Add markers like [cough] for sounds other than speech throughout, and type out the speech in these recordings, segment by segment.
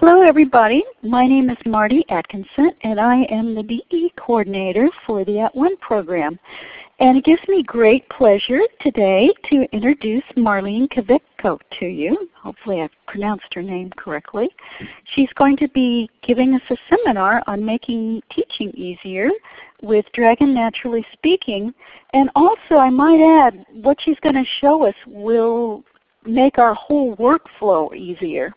Hello everybody. My name is Marty Atkinson and I am the DE coordinator for the At One program. And it gives me great pleasure today to introduce Marlene Kavicko to you. Hopefully I've pronounced her name correctly. She's going to be giving us a seminar on making teaching easier with Dragon Naturally Speaking. And also I might add, what she's going to show us will make our whole workflow easier.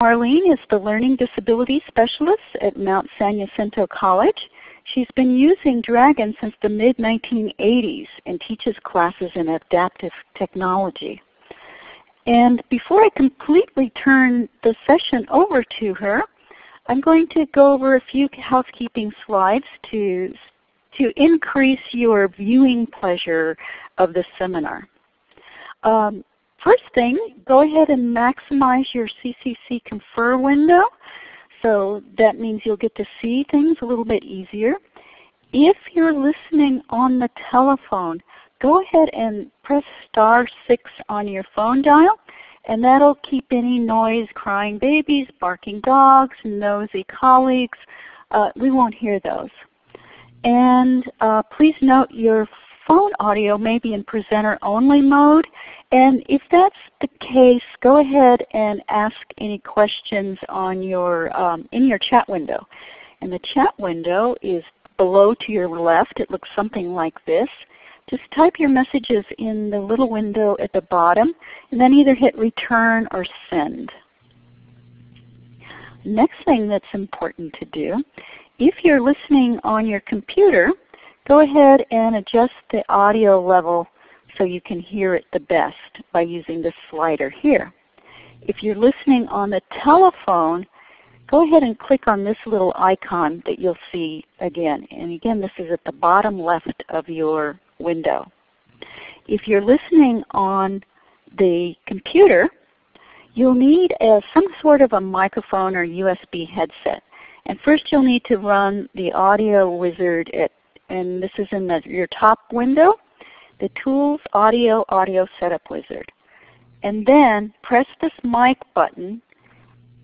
Marlene is the Learning Disability Specialist at Mount San Jacinto College. She's been using Dragon since the mid-1980s and teaches classes in adaptive technology. And before I completely turn the session over to her, I'm going to go over a few housekeeping slides to, to increase your viewing pleasure of the seminar. Um, first thing, go ahead and maximize your CCC Confer window. So that means you'll get to see things a little bit easier. If you're listening on the telephone, go ahead and press star 6 on your phone dial and that'll keep any noise, crying babies, barking dogs, nosy colleagues, uh, we won't hear those. And uh, please note your phone audio may be in presenter only mode. And if that's the case, go ahead and ask any questions on your, um, in your chat window. And the chat window is below to your left. It looks something like this. Just type your messages in the little window at the bottom and then either hit return or send. Next thing that's important to do, if you're listening on your computer, Go ahead and adjust the audio level so you can hear it the best by using this slider here. If you're listening on the telephone, go ahead and click on this little icon that you'll see again. And again, this is at the bottom left of your window. If you're listening on the computer, you'll need a, some sort of a microphone or USB headset. And first you'll need to run the audio wizard at and this is in the, your top window, the Tools Audio Audio Setup Wizard. And then press this mic button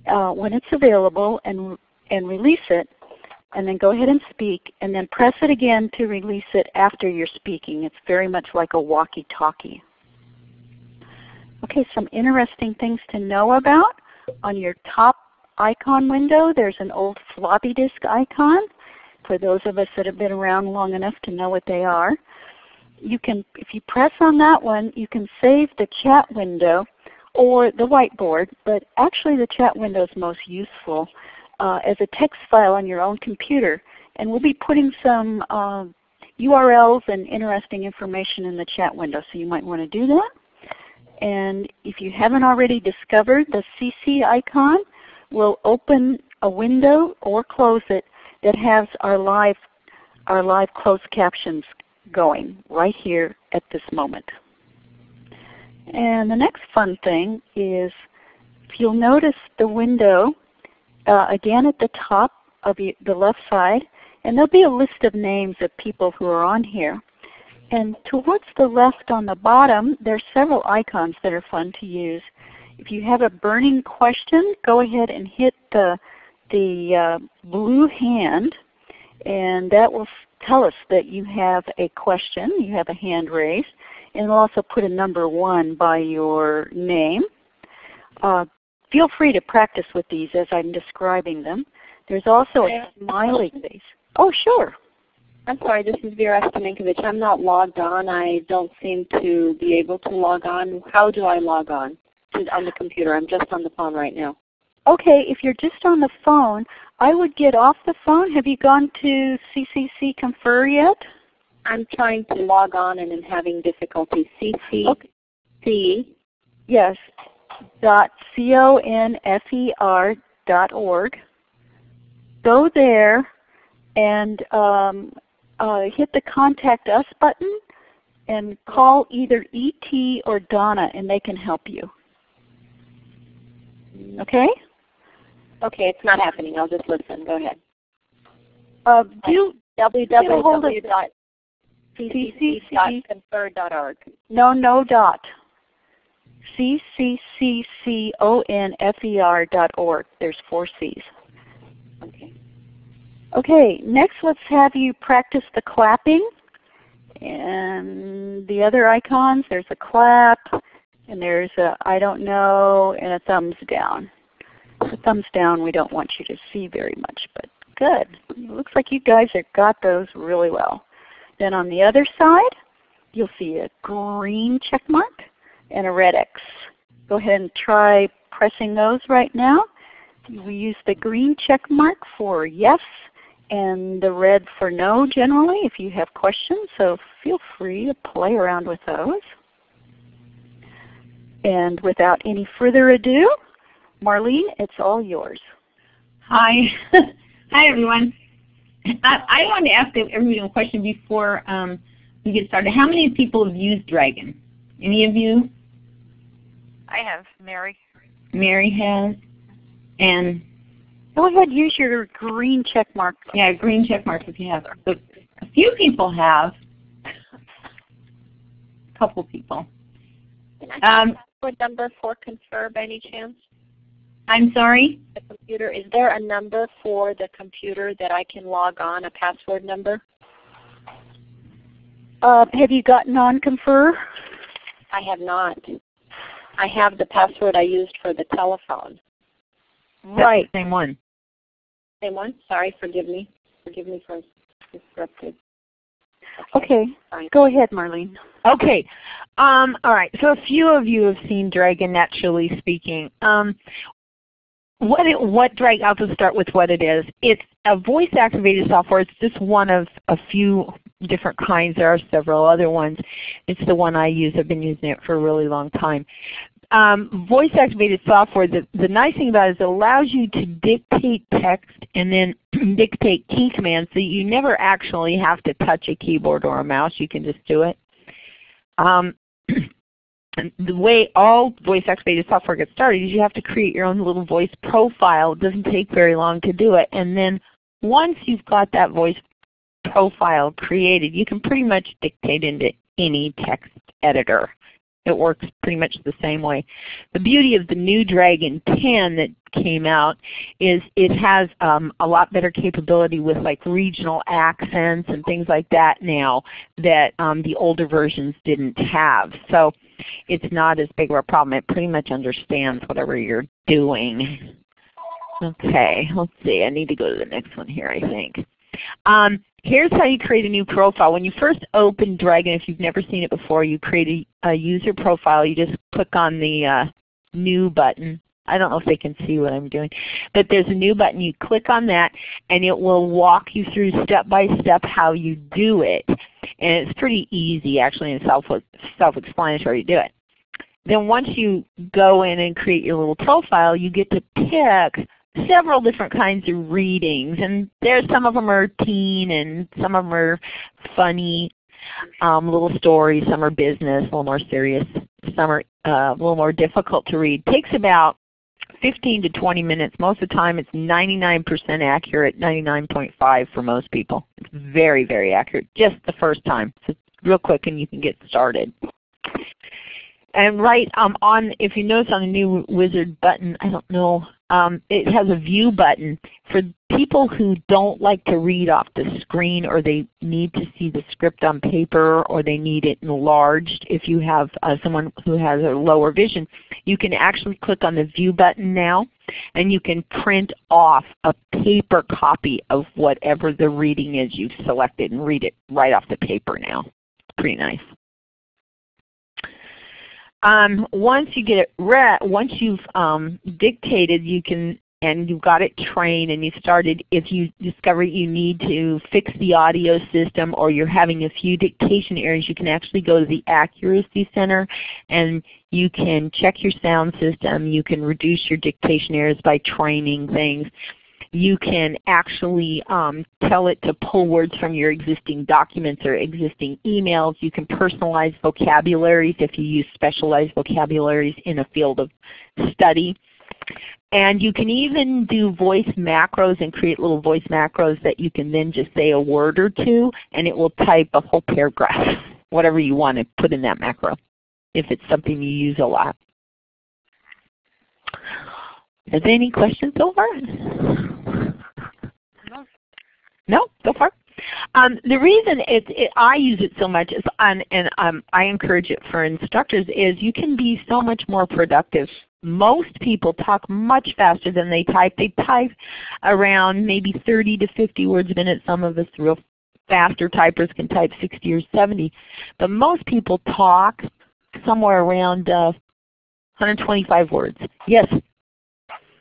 uh, when it's available and, and release it, and then go ahead and speak, and then press it again to release it after you're speaking. It's very much like a walkie-talkie. Okay, some interesting things to know about. On your top icon window, there's an old floppy disk icon for those of us that have been around long enough to know what they are. You can, if you press on that one, you can save the chat window or the whiteboard, but actually the chat window is most useful uh, as a text file on your own computer. And we'll be putting some uh, URLs and interesting information in the chat window, so you might want to do that. And if you haven't already discovered the CC icon, we'll open a window or close it that has our live, our live closed captions going right here at this moment. And the next fun thing is if you'll notice the window uh, again at the top of the left side, and there'll be a list of names of people who are on here. And towards the left on the bottom, there are several icons that are fun to use. If you have a burning question, go ahead and hit the the uh, blue hand, and that will tell us that you have a question, you have a hand raised, and it'll also put a number 1 by your name. Uh, feel free to practice with these as I'm describing them. There's also a smiley face. Oh, sure. I'm sorry, this is Vera Stamenkovich. I'm not logged on. I don't seem to be able to log on. How do I log on on the computer? I'm just on the phone right now okay, if you're just on the phone, I would get off the phone. Have you gone to CCC Confer yet? I'm trying to log on and I'm having difficulty. CCC. Okay. Yes. Dot c o n f e r dot org. Go there and um, uh, hit the Contact Us button and call either ET or Donna and they can help you. Okay? Okay, it's not happening. I'll just listen. Go ahead. Uh, do www.ccc.confer.org. No, no dot. C-C-C-C-O-N-F-E-R dot org. There's four C's. Okay. Okay, next let's have you practice the clapping. And the other icons, there's a clap, and there's a I don't know, and a thumbs down. The thumbs down we don't want you to see very much, but good. It looks like you guys have got those really well. Then on the other side, you'll see a green check mark and a red X. Go ahead and try pressing those right now. We use the green check mark for yes and the red for no generally if you have questions. So feel free to play around with those. And without any further ado, Marlene, it's all yours. Hi. [laughs] Hi everyone. I, I wanted to ask everybody a question before um, we get started. How many people have used Dragon? Any of you? I have, Mary. Mary has. And Go ahead, use your green check mark. Yeah, green check mark if you have. But a few people have. A couple people. Can I um, password number for Confer by any chance? I'm sorry? The computer. Is there a number for the computer that I can log on, a password number? Uh, have you gotten on Confer? I have not. I have the password I used for the telephone. Right. Same one. Same one? Sorry, forgive me. Forgive me for disrupted. Okay. okay. Go ahead, Marlene. Okay. Um, all right. So a few of you have seen Dragon naturally speaking. Um, what it, what Dragon, I'll just start with what it is. It's a voice activated software. It's just one of a few different kinds. There are several other ones. It's the one I use. I've been using it for a really long time um, voice activated software, the, the nice thing about it is it allows you to dictate text and then [clears throat] dictate key commands so you never actually have to touch a keyboard or a mouse. You can just do it. Um, [clears throat] the way all voice activated software gets started is you have to create your own little voice profile. It doesn't take very long to do it. And then once you've got that voice profile created, you can pretty much dictate into any text editor. It works pretty much the same way. The beauty of the new Dragon 10 that came out is it has um, a lot better capability with like regional accents and things like that now that um, the older versions didn't have. So it's not as big of a problem. It pretty much understands whatever you're doing. Okay, let's see. I need to go to the next one here I think. Um, here's how you create a new profile. When you first open Dragon, if you've never seen it before, you create a, a user profile. You just click on the uh, New button. I don't know if they can see what I'm doing. But there's a new button. You click on that and it will walk you through step by step how you do it. And it's pretty easy actually and self-explanatory to do it. Then once you go in and create your little profile, you get to pick several different kinds of readings, and there's some of them are teen and some of them are funny um, little stories. Some are business, a little more serious. Some are uh, a little more difficult to read. takes about 15 to 20 minutes. Most of the time it's 99% accurate, 99.5 for most people. It's very, very accurate just the first time. So real quick and you can get started. And right um, on, if you notice on the new wizard button, I don't know um, it has a view button for people who don't like to read off the screen or they need to see the script on paper or they need it enlarged. If you have uh, someone who has a lower vision, you can actually click on the view button now and you can print off a paper copy of whatever the reading is you've selected and read it right off the paper now. Pretty nice. Um, once you get it read, once you've um, dictated, you can and you've got it trained and you started, if you discover you need to fix the audio system or you're having a few dictation errors, you can actually go to the Accuracy Center and you can check your sound system. You can reduce your dictation errors by training things you can actually um, tell it to pull words from your existing documents or existing emails. You can personalize vocabularies if you use specialized vocabularies in a field of study. And you can even do voice macros and create little voice macros that you can then just say a word or two and it will type a whole paragraph, [laughs] whatever you want to put in that macro if it's something you use a lot. Is there any questions so far? No. No, so far. Um, the reason it, it, I use it so much is, and, and um, I encourage it for instructors, is you can be so much more productive. Most people talk much faster than they type. They type around maybe 30 to 50 words a minute. Some of us real faster typers can type 60 or 70. But most people talk somewhere around uh, 125 words. Yes,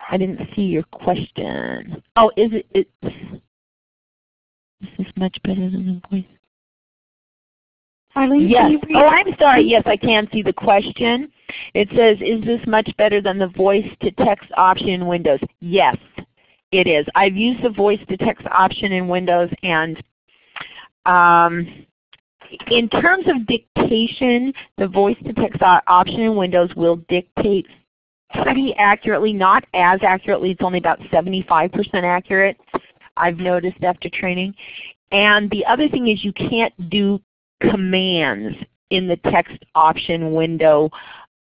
I didn't see your question. Oh, is it? It's, is this much better than the voice? Eileen, Yes. Oh, I'm sorry. Yes, I can see the question. It says, is this much better than the voice to text option in Windows? Yes, it is. I've used the voice to text option in Windows and um, in terms of dictation, the voice to text option in Windows will dictate pretty accurately, not as accurately, it's only about 75% accurate, I've noticed after training. And the other thing is you can't do commands in the text option window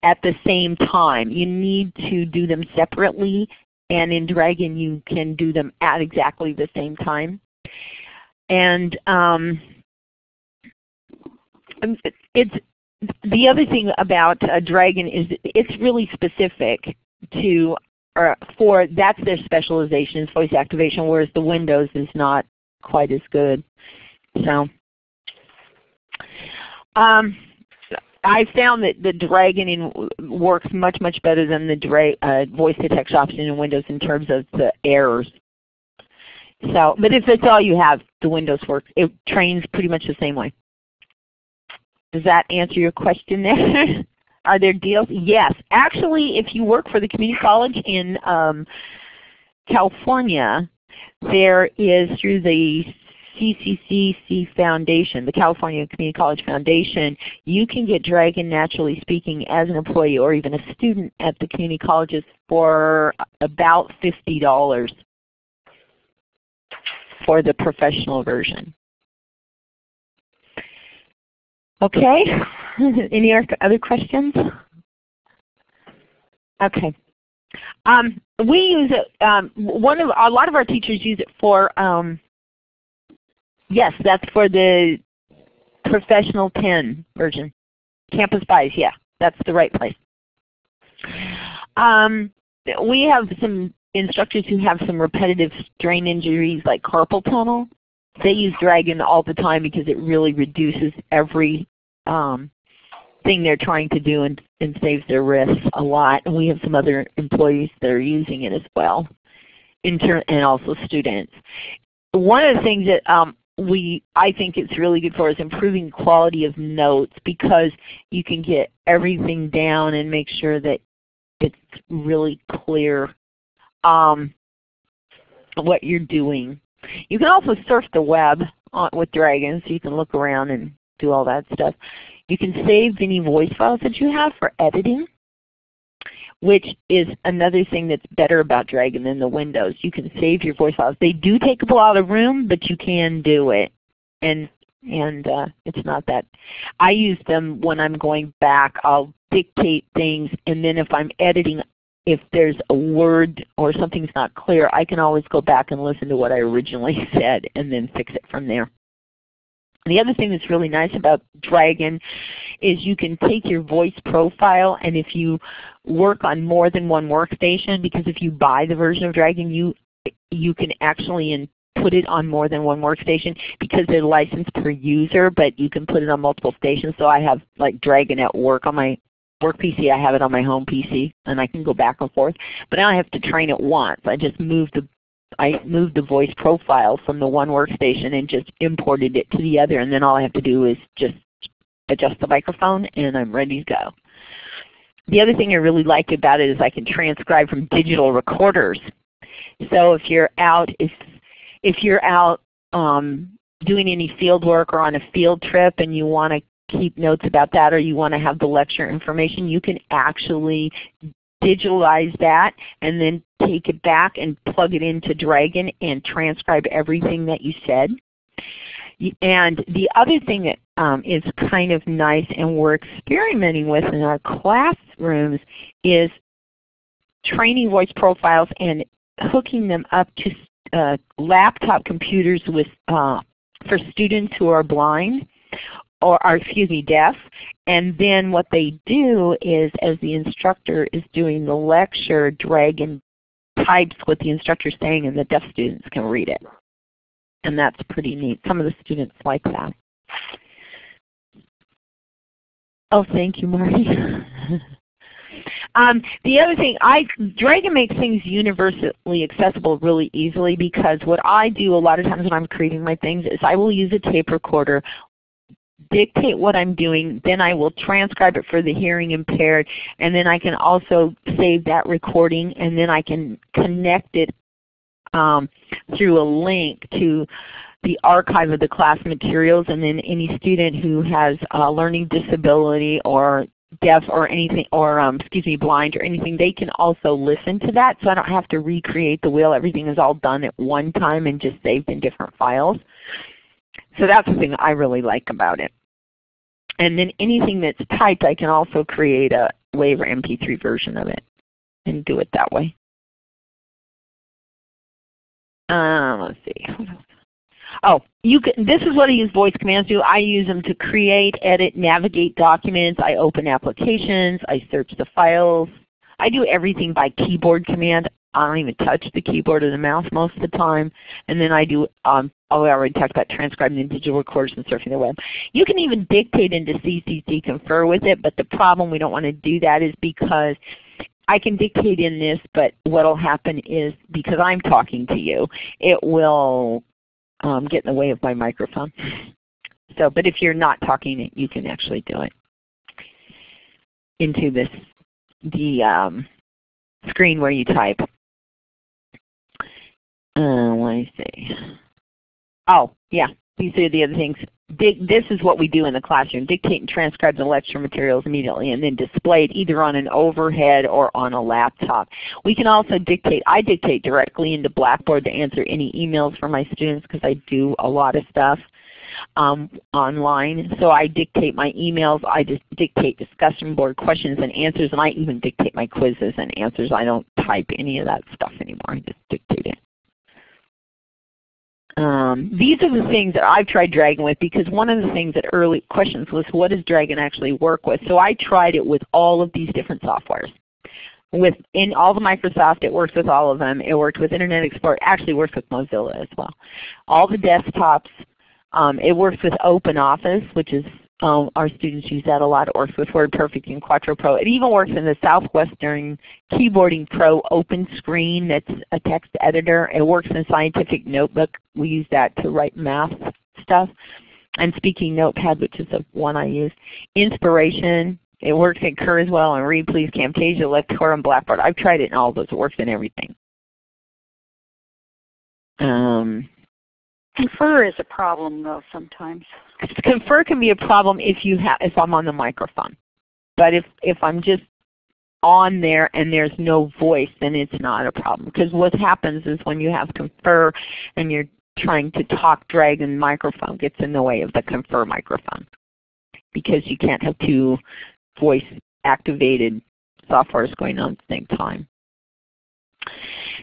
at the same time. You need to do them separately and in Dragon you can do them at exactly the same time. And um, it's the other thing about uh, Dragon is it's really specific to or for that's their specialization is voice activation, whereas the Windows is not quite as good. So um, I found that the Dragon in, works much much better than the dra uh, voice to text option in Windows in terms of the errors. So, but if it's all you have, the Windows works. It trains pretty much the same way. Does that answer your question there? [laughs] Are there deals? Yes. Actually, if you work for the community college in um, California, there is through the CCCC Foundation, the California Community College Foundation, you can get Dragon Naturally Speaking as an employee or even a student at the community colleges for about $50 for the professional version. Okay. [laughs] Any other questions? Okay. Um, we use it. Um, one of a lot of our teachers use it for. Um, yes, that's for the professional 10 version. Campus Buys, yeah, that's the right place. Um, we have some instructors who have some repetitive strain injuries like carpal tunnel. They use Dragon all the time because it really reduces every um, thing they're trying to do and, and saves their wrists a lot. And we have some other employees that are using it as well, intern and also students. One of the things that um, we I think it's really good for is improving quality of notes because you can get everything down and make sure that it's really clear um, what you're doing. You can also surf the web on, with Dragon so you can look around and do all that stuff. You can save any voice files that you have for editing, which is another thing that's better about Dragon than the Windows. You can save your voice files. They do take up a lot of room, but you can do it. And and uh, it's not that. I use them when I'm going back. I'll dictate things, and then if I'm editing, if there's a word or something's not clear, I can always go back and listen to what I originally [laughs] said and then fix it from there. The other thing that's really nice about Dragon is you can take your voice profile and if you work on more than one workstation, because if you buy the version of Dragon, you you can actually put it on more than one workstation because they're licensed per user, but you can put it on multiple stations. So I have like Dragon at work on my work PC, I have it on my home PC, and I can go back and forth. But I only have to train it once. I just move the I moved the voice profile from the one workstation and just imported it to the other, and then all I have to do is just adjust the microphone, and I'm ready to go. The other thing I really like about it is I can transcribe from digital recorders. So if you're out, if if you're out um, doing any field work or on a field trip and you want to keep notes about that or you want to have the lecture information, you can actually digitalize that and then take it back and plug it into Dragon and transcribe everything that you said. And the other thing that um, is kind of nice and we're experimenting with in our classrooms is training voice profiles and hooking them up to uh, laptop computers with uh, for students who are blind or are, excuse me, deaf. And then what they do is as the instructor is doing the lecture, Dragon types what the instructor is saying and the deaf students can read it. And that's pretty neat. Some of the students like that. Oh, thank you, Marty. [laughs] um, the other thing, I Dragon makes things universally accessible really easily because what I do a lot of times when I'm creating my things is I will use a tape recorder dictate what I'm doing, then I will transcribe it for the hearing impaired, and then I can also save that recording, and then I can connect it um, through a link to the archive of the class materials, and then any student who has a learning disability or deaf or anything, or um, excuse me, blind or anything, they can also listen to that. So I don't have to recreate the wheel. Everything is all done at one time and just saved in different files. So that's the thing I really like about it. And then anything that's typed, I can also create a WAV or MP3 version of it and do it that way. Um, let's see. Oh, you can, this is what I use voice commands do. I use them to create, edit, navigate documents. I open applications. I search the files. I do everything by keyboard command. I don't even touch the keyboard or the mouse most of the time. And then I do, um, oh, I already talked about transcribing the digital recorders and surfing the web. You can even dictate into CCC Confer with it, but the problem we don't want to do that is because I can dictate in this, but what will happen is because I'm talking to you, it will um, get in the way of my microphone. So, but if you're not talking, you can actually do it into this the um, screen where you type. Uh, let me see. Oh, yeah. These are the other things. This is what we do in the classroom. Dictate and transcribe the lecture materials immediately and then display it either on an overhead or on a laptop. We can also dictate. I dictate directly into Blackboard to answer any emails for my students because I do a lot of stuff um, online. So I dictate my emails, I just dictate discussion board questions and answers, and I even dictate my quizzes and answers. I don't type any of that stuff anymore. I just dictate it. Um, these are the things that I've tried Dragon with because one of the things that early questions was what does Dragon actually work with? So I tried it with all of these different softwares. With in all the Microsoft, it works with all of them. It worked with Internet Explorer, actually works with Mozilla as well. All the desktops, um, it works with OpenOffice, which is um, our students use that a lot. It works with WordPerfect and Quattro Pro. It even works in the Southwestern Keyboarding Pro open screen that's a text editor. It works in Scientific Notebook. We use that to write math stuff. And Speaking Notepad, which is the one I use. Inspiration, it works in Kurzweil and Read Please, Camtasia, Lectora, and Blackboard. I've tried it in all those. It works in everything. Um, Confer is a problem though sometimes. Confer can be a problem if you have if I'm on the microphone. But if if I'm just on there and there's no voice, then it's not a problem. Because what happens is when you have Confer and you're trying to talk, drag, and microphone gets in the way of the Confer microphone. Because you can't have two voice activated softwares going on at the same time.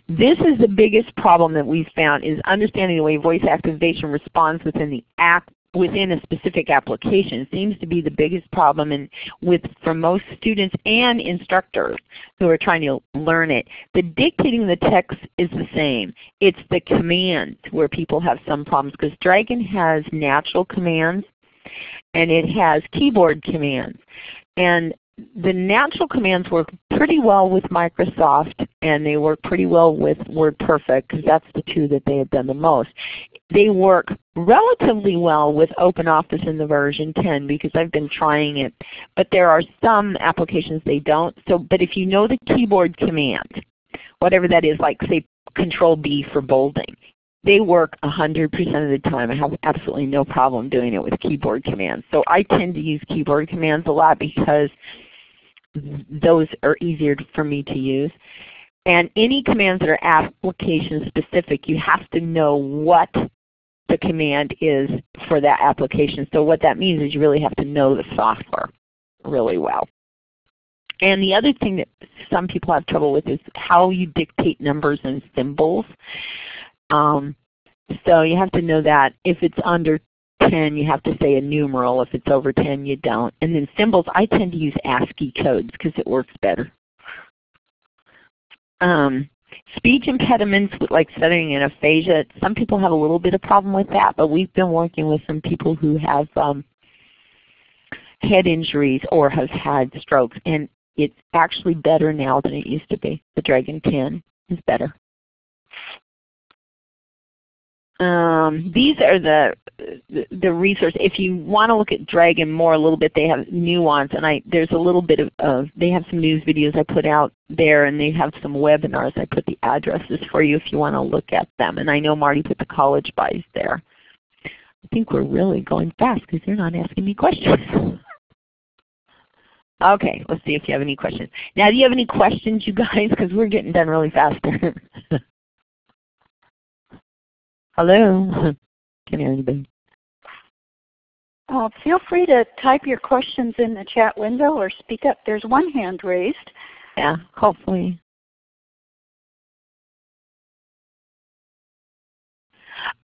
This is the biggest problem that we've found is understanding the way voice activation responds within the app within a specific application seems to be the biggest problem in, with for most students and instructors who are trying to learn it. The dictating the text is the same. It's the command where people have some problems because Dragon has natural commands and it has keyboard commands. And the natural commands work pretty well with Microsoft and they work pretty well with WordPerfect because that's the two that they have done the most. They work relatively well with OpenOffice in the version 10 because I've been trying it, but there are some applications they don't. So, But if you know the keyboard command, whatever that is, like say Control B for bolding, they work 100% of the time. I have absolutely no problem doing it with keyboard commands. So I tend to use keyboard commands a lot because those are easier for me to use. And any commands that are application specific, you have to know what the command is for that application. So what that means is you really have to know the software really well. And the other thing that some people have trouble with is how you dictate numbers and symbols. Um, so you have to know that if it's under 10, you have to say a numeral. If it's over 10, you don't. And then symbols, I tend to use ASCII codes because it works better. Um, speech impediments like stuttering and aphasia, some people have a little bit of problem with that, but we've been working with some people who have um, head injuries or have had strokes, and it's actually better now than it used to be. The Dragon 10 is better. Um, these are the, the, resource. If you want to look at Dragon more a little bit, they have Nuance, and I there's a little bit of, of they have some news videos I put out there, and they have some webinars. I put the addresses for you if you want to look at them. And I know Marty put the college buys there. I think we're really going fast because they're not asking me questions. [laughs] okay, let's see if you have any questions. Now, do you have any questions, you guys? Because we're getting done really fast. [laughs] Hello? [laughs] Can you hear anybody? Uh, feel free to type your questions in the chat window or speak up. There's one hand raised. Yeah, hopefully.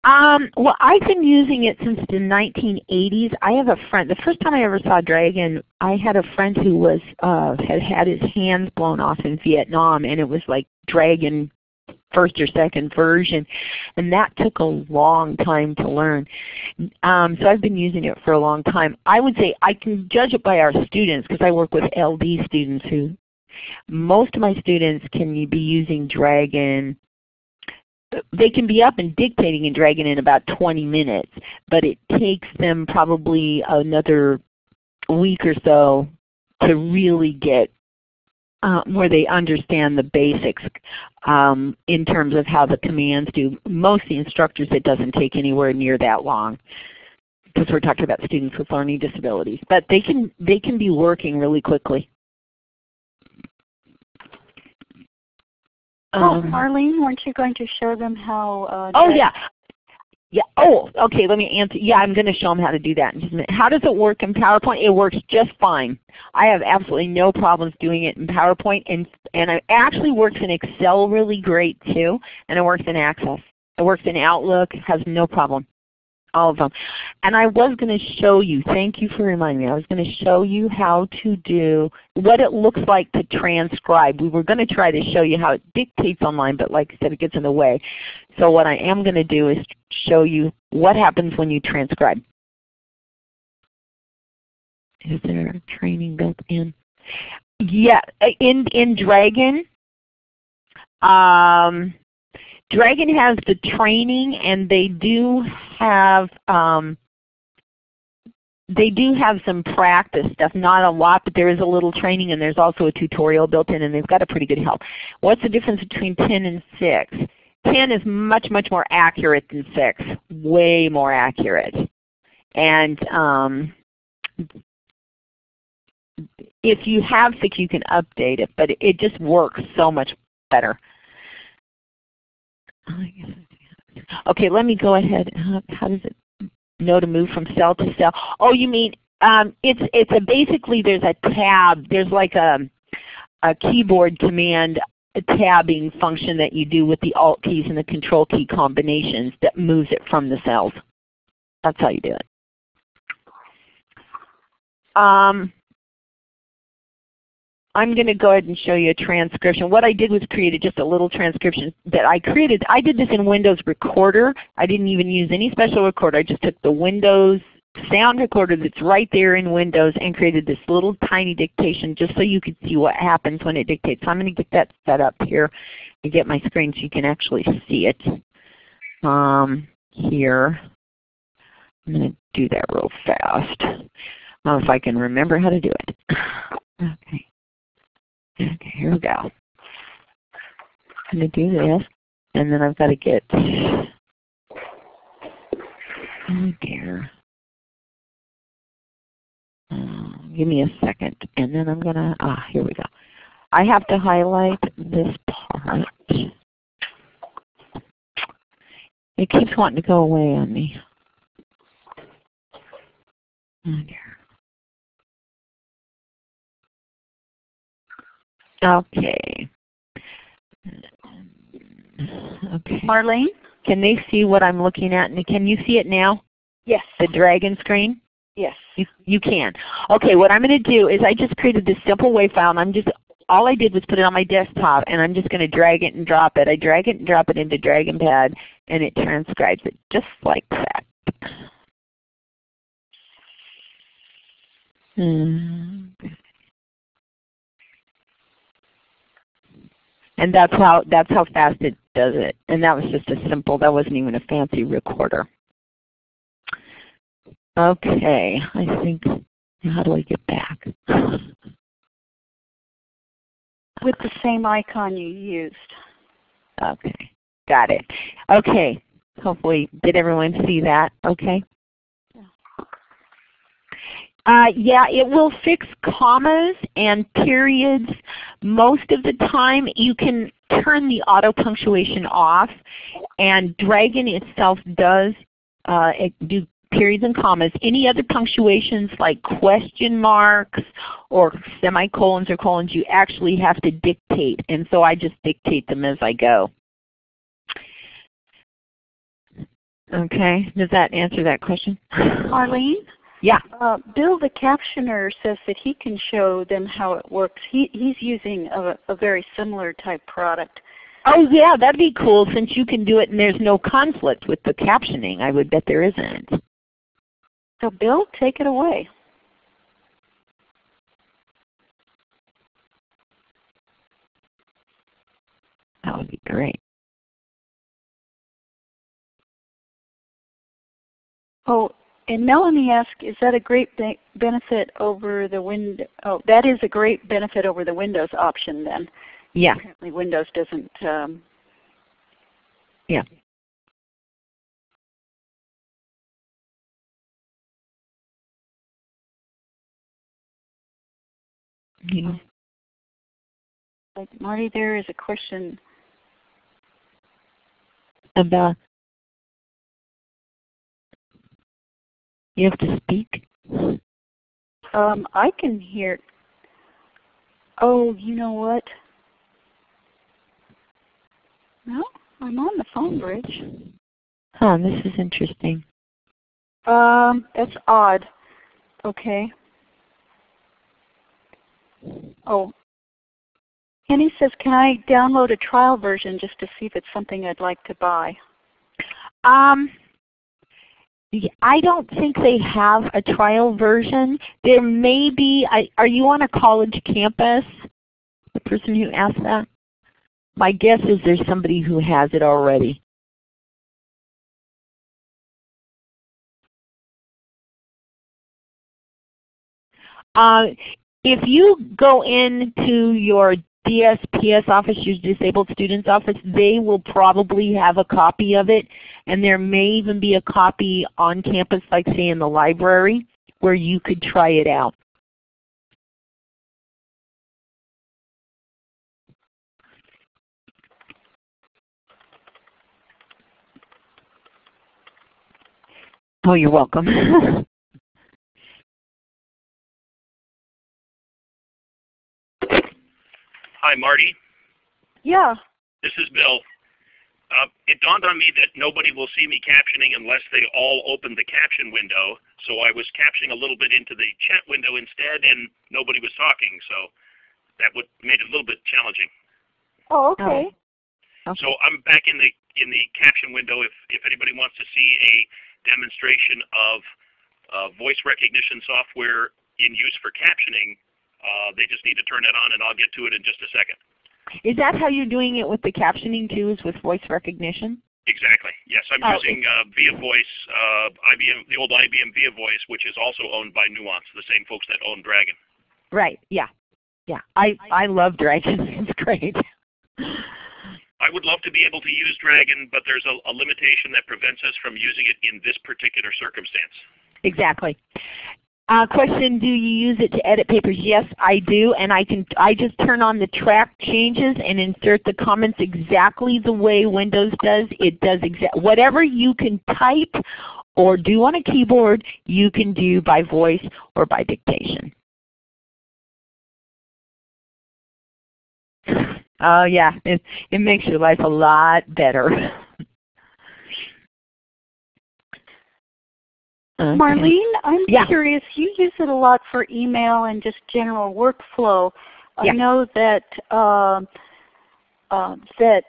Um, well, I've been using it since the 1980s. I have a friend. The first time I ever saw Dragon, I had a friend who was uh, had had his hands blown off in Vietnam, and it was like Dragon first or second version, and that took a long time to learn. Um, so I've been using it for a long time. I would say I can judge it by our students because I work with LD students who, most of my students can be using Dragon they can be up and dictating in Dragon in about 20 minutes, but it takes them probably another week or so to really get uh, where they understand the basics um, in terms of how the commands do. Most of the instructors, it doesn't take anywhere near that long because we're talking about students with learning disabilities. But they can, they can be working really quickly. Oh, um, Marlene, weren't you going to show them how? Uh, oh yeah, yeah. Oh, okay. Let me answer. Yeah, I'm going to show them how to do that in just a minute. How does it work in PowerPoint? It works just fine. I have absolutely no problems doing it in PowerPoint, and and it actually works in Excel really great too, and it works in Access. It works in Outlook. Has no problem all of them. And I was going to show you, thank you for reminding me, I was going to show you how to do, what it looks like to transcribe. We were going to try to show you how it dictates online, but like I said, it gets in the way. So what I am going to do is show you what happens when you transcribe. Is there training built in? Yeah, in, in Dragon, um, Dragon has the training and they do have um, they do have some practice stuff, not a lot, but there is a little training and there's also a tutorial built in and they've got a pretty good help. What's the difference between 10 and 6? 10 is much, much more accurate than 6, way more accurate. And um, if you have 6 you can update it, but it just works so much better. Okay, let me go ahead. How, how does it know to move from cell to cell? Oh, you mean um, it's it's a basically there's a tab. There's like a a keyboard command a tabbing function that you do with the Alt keys and the Control key combinations that moves it from the cells. That's how you do it. Um, I'm going to go ahead and show you a transcription. What I did was created just a little transcription that I created. I did this in Windows Recorder. I didn't even use any special recorder. I just took the Windows sound recorder that's right there in Windows and created this little tiny dictation just so you could see what happens when it dictates. So I'm going to get that set up here and get my screen so you can actually see it um, here. I'm going to do that real fast. if I can remember how to do it. [sighs] Okay. Okay, here we go. I'm going to do this, and then I've got to get oh dear. Uh, give me a second, and then I'm going to, ah, here we go. I have to highlight this part. It keeps wanting to go away on me. Oh dear. Okay. Okay. Marlene? Can they see what I'm looking at? Can you see it now? Yes. The dragon screen? Yes. You, you can. Okay, what I'm going to do is I just created this simple WAV file and I'm just, all I did was put it on my desktop and I'm just going to drag it and drop it. I drag it and drop it into DragonPad and it transcribes it just like that. Hmm. And that's how that's how fast it does it. And that was just a simple, that wasn't even a fancy recorder. Okay, I think, how do I get back? With the same icon you used. Okay, got it. Okay, hopefully, did everyone see that? Okay. Uh, yeah, it will fix commas and periods most of the time. You can turn the auto punctuation off, and Dragon itself does uh, do periods and commas. Any other punctuations like question marks or semicolons or colons you actually have to dictate, and so I just dictate them as I go. Okay, does that answer that question? Marlene? Yeah. Uh, Bill the captioner says that he can show them how it works. He, he's using a, a very similar type product. Oh yeah, that'd be cool since you can do it and there's no conflict with the captioning. I would bet there isn't. So Bill, take it away. That would be great. Oh, and Melanie asked, is that a great be benefit over the Windows? Oh, that is a great benefit over the Windows option then. Yeah. Apparently Windows doesn't. Um, yeah. Yeah. Like Marty, there is a question about you have to speak. Um, I can hear. Oh, you know what? No, I'm on the phone bridge. Huh, this is interesting. Um, that's odd. Okay. Oh. Kenny says, can I download a trial version just to see if it's something I'd like to buy? Um, I don't think they have a trial version. There may be, are you on a college campus? The person who asked that? My guess is there's somebody who has it already. Uh, if you go into your DSPS office, your disabled students office, they will probably have a copy of it and there may even be a copy on campus like say in the library where you could try it out. Oh, you're welcome. [laughs] Hi, Marty. Yeah. This is Bill. Uh, it dawned on me that nobody will see me captioning unless they all open the caption window. So I was captioning a little bit into the chat window instead, and nobody was talking. So that would made it a little bit challenging. Oh, okay. Oh. So I'm back in the in the caption window. If if anybody wants to see a demonstration of uh, voice recognition software in use for captioning, they just need to turn it on, and I'll get to it in just a second. Is that how you're doing it with the captioning too, is with voice recognition? Exactly. Yes, I'm Oh, using uh, ViaVoice, uh, IBM, the old IBM ViaVoice, which is also owned by Nuance, the same folks that own Dragon. Right, yeah. Yeah, I, I love Dragon. [laughs] It's great. I would love to be able to use Dragon, but there's a, a limitation that prevents us from using it in this particular circumstance. Exactly. Uh, question, do you use it to edit papers? Yes, I do, and I can. I just turn on the track changes and insert the comments exactly the way Windows does. It does exact whatever you can type or do on a keyboard, you can do by voice or by dictation. [laughs] Oh yeah, it, it makes your life a lot better. [laughs] okay. Marlene, I'm yeah. curious, you use it a lot for email and just general workflow. Yeah. I know that uh, uh, that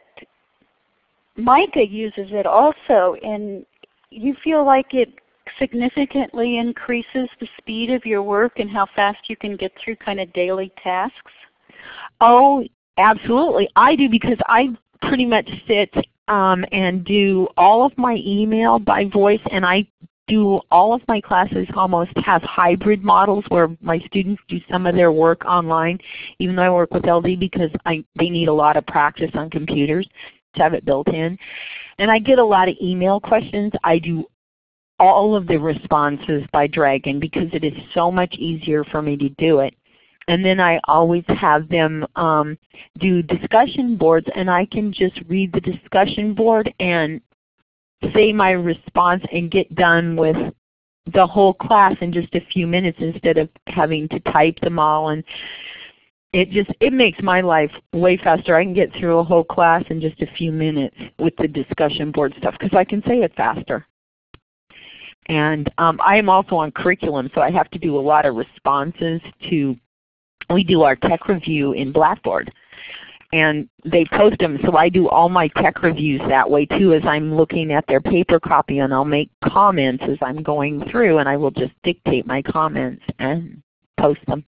Micah uses it also, and you feel like it significantly increases the speed of your work and how fast you can get through kind of daily tasks? Oh, absolutely. I do because I pretty much sit um, and do all of my email by voice and I do all of my classes almost have hybrid models where my students do some of their work online even though I work with LD because I, they need a lot of practice on computers to have it built in. And I get a lot of email questions. I do all of the responses by Dragon because it is so much easier for me to do it. And then I always have them um, do discussion boards and I can just read the discussion board and say my response and get done with the whole class in just a few minutes instead of having to type them all and it just it makes my life way faster. I can get through a whole class in just a few minutes with the discussion board stuff because I can say it faster. And um, I am also on curriculum, so I have to do a lot of responses to, we do our tech review in Blackboard. And they post them, so I do all my tech reviews that way too as I'm looking at their paper copy and I'll make comments as I'm going through and I will just dictate my comments and post them.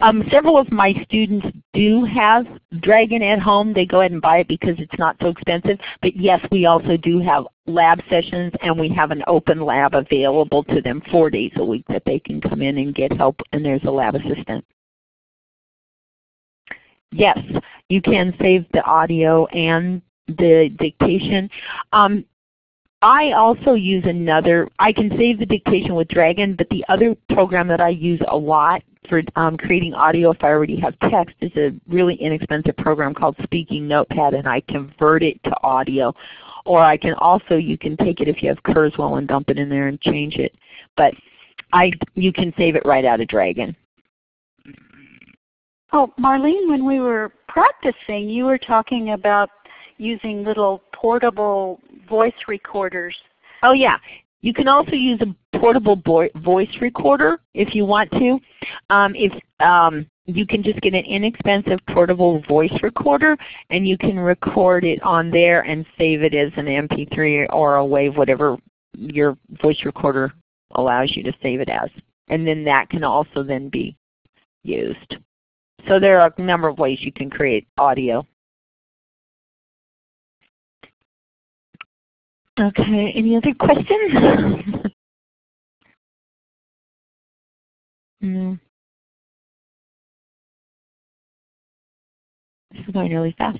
Um, several of my students do have Dragon at home. They go ahead and buy it because it's not so expensive. But yes, we also do have lab sessions and we have an open lab available to them four days a week that they can come in and get help and there's a lab assistant. Yes, you can save the audio and the dictation. Um, I also use another, I can save the dictation with Dragon, but the other program that I use a lot for um, creating audio if I already have text is a really inexpensive program called Speaking Notepad and I convert it to audio. Or I can also, you can take it if you have Kurzweil and dump it in there and change it. But I, you can save it right out of Dragon. Oh, Marlene, when we were practicing, you were talking about using little portable voice recorders. Oh yeah. You can also use a portable voice recorder if you want to. Um, if um, you can just get an inexpensive portable voice recorder and you can record it on there and save it as an MP3 or a WAV, whatever your voice recorder allows you to save it as. And then that can also then be used. So there are a number of ways you can create audio. Okay, any other questions? no. [laughs] Hmm. This is going really fast.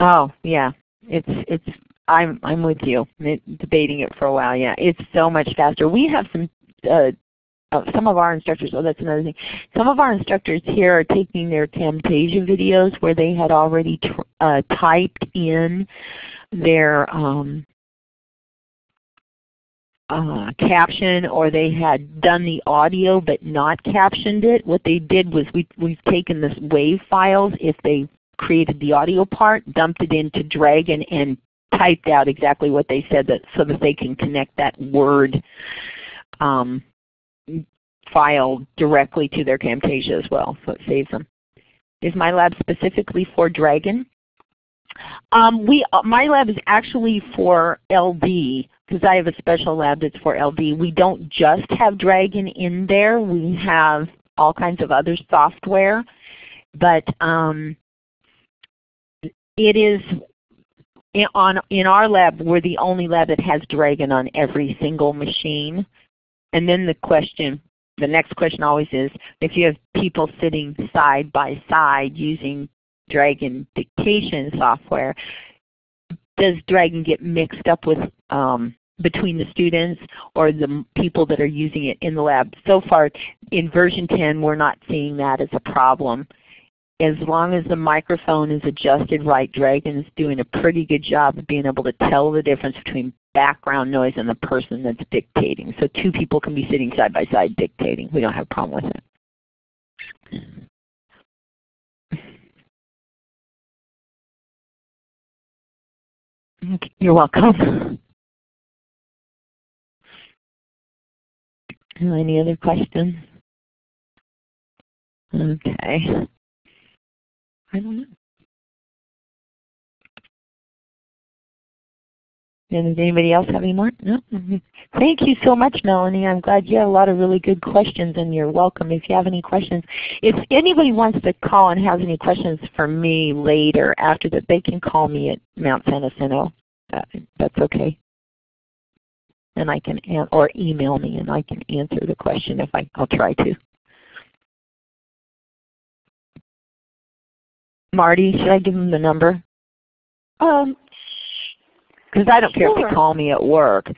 Oh yeah, it's it's I'm I'm with you. Debating it for a while. Yeah, it's so much faster. We have some uh, uh, some of our instructors, oh that's another thing, some of our instructors here are taking their Camtasia videos where they had already uh, typed in their um, uh, caption or they had done the audio but not captioned it. What they did was we, we've taken this WAV files if they created the audio part, dumped it into Dragon and typed out exactly what they said that, so that they can connect that word um, file directly to their Camtasia as well, so it saves them. Is my lab specifically for Dragon? Um, we, uh, my lab is actually for LD because I have a special lab that's for LD. We don't just have Dragon in there. We have all kinds of other software. But um, it is in, on, in our lab, we're the only lab that has Dragon on every single machine. And then the question, the next question always is, if you have people sitting side by side using Dragon dictation software, does Dragon get mixed up with um, between the students or the people that are using it in the lab? So far in version 10 we're not seeing that as a problem. As long as the microphone is adjusted right, Dragon's doing a pretty good job of being able to tell the difference between background noise and the person that's dictating. So two people can be sitting side by side dictating. We don't have a problem with it. You're welcome. Any other questions? Okay. I don't know. And does anybody else have any more? No? Mm -hmm. Thank you so much, Melanie. I'm glad you had a lot of really good questions and you're welcome if you have any questions. If anybody wants to call and has any questions for me later after that, they can call me at Mount San Jacinto. Uh, that's okay. And I can, or email me and I can answer the question if I, I'll try to. Marty, should I give him the number? Um, because I don't sure. care if they call me at work.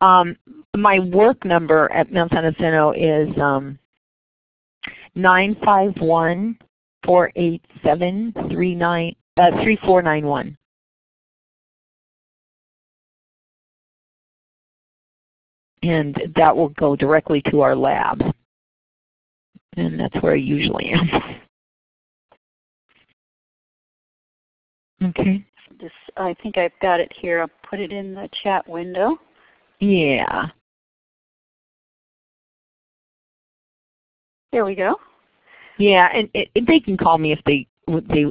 Um, my work number at Mount San Jacinto is um, 951 487 3491. And that will go directly to our lab. And that's where I usually am. [laughs] okay this, I think I've got it here. I'll put it in the chat window. Yeah. There we go. Yeah, and it, it, they can call me if they they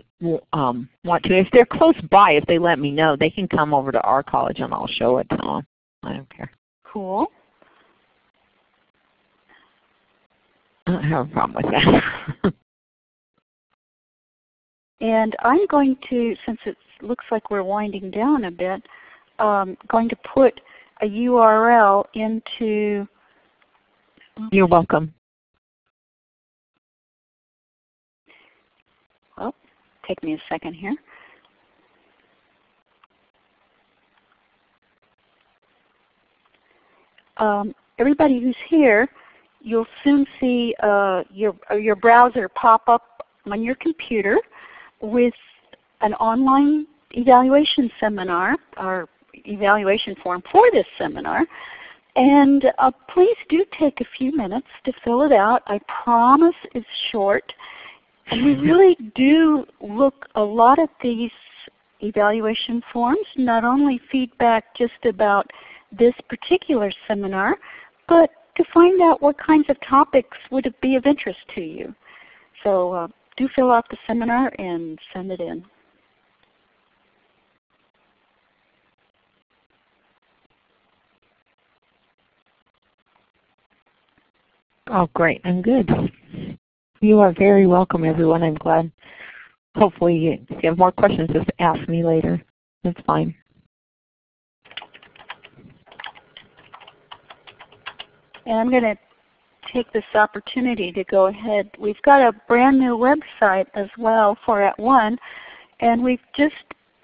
um, want to. If they're close by, if they let me know, they can come over to our college and I'll show it to them. I don't care. Cool. I don't have a problem with that. [laughs] and I'm going to, since it looks like we're winding down a bit, um, going to put a URL into. You're welcome. Well, take me a second here. Um, everybody who's here, you'll soon see uh, your, your browser pop up on your computer with an online evaluation seminar, or evaluation form for this seminar. And uh, please do take a few minutes to fill it out. I promise it's short. And we [laughs] really do look a lot at these evaluation forms, not only feedback just about this particular seminar, but to find out what kinds of topics would be of interest to you. So uh, do fill out the seminar and send it in. Oh, great. I'm good. You are very welcome, everyone. I'm glad. Hopefully, if you have more questions, just ask me later. That's fine. And I'm going to take this opportunity to go ahead. We've got a brand new website as well for @ONE, and we've just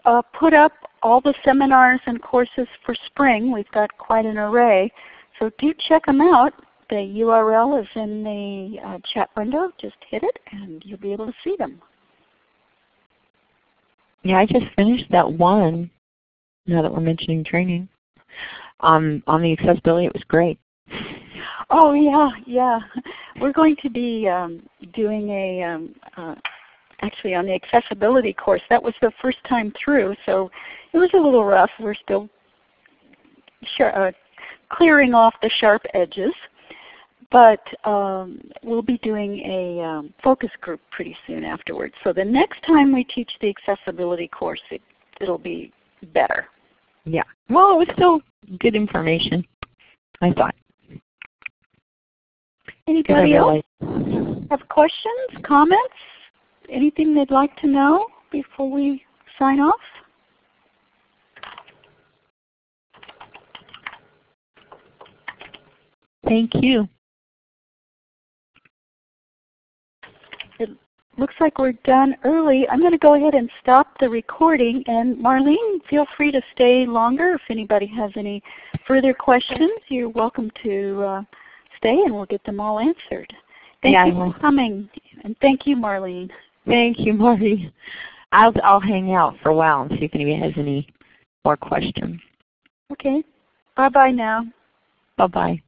uh, put up all the seminars and courses for spring. We've got quite an array. So do check them out the URL is in the uh, chat window. Just hit it and you'll be able to see them. Yeah, I just finished that one, now that we're mentioning training. Um, on the accessibility, it was great. Oh yeah, yeah. We're going to be um, doing a, um, uh, actually on the accessibility course. That was the first time through, so it was a little rough. We're still uh, clearing off the sharp edges. But um, we'll be doing a um, focus group pretty soon afterwards. So the next time we teach the accessibility course, it, it'll be better. Yeah. Well, it was still good information, I thought. Anybody else have questions, comments, anything they'd like to know before we sign off? Thank you. It looks like we're done early. I'm going to go ahead and stop the recording. And Marlene, feel free to stay longer if anybody has any further questions. You're welcome to uh, stay and we'll get them all answered. Thank yeah, you for coming. And thank you, Marlene. Thank you, Marty. I'll, I'll hang out for a while and see if anybody has any more questions. Okay. Bye-bye now. Bye-bye.